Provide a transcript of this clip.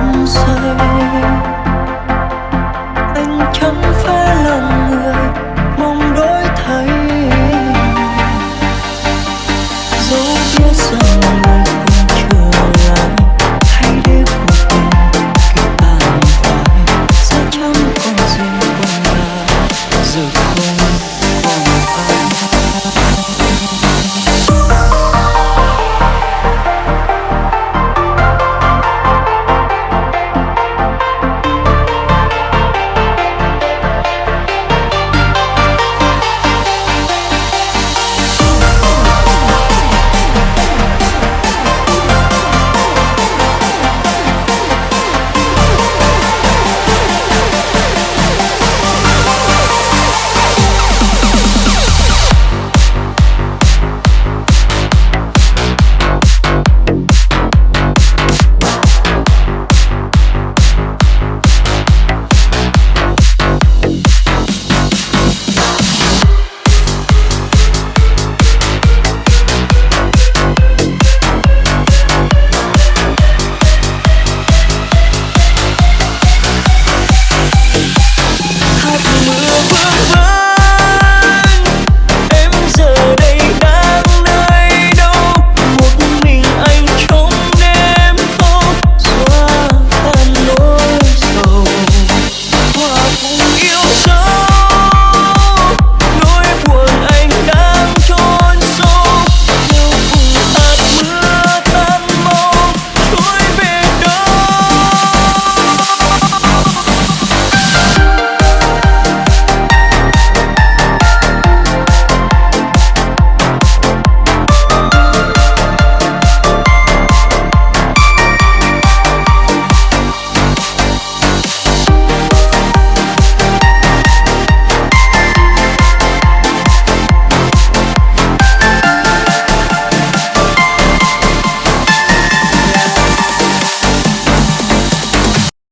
心碎。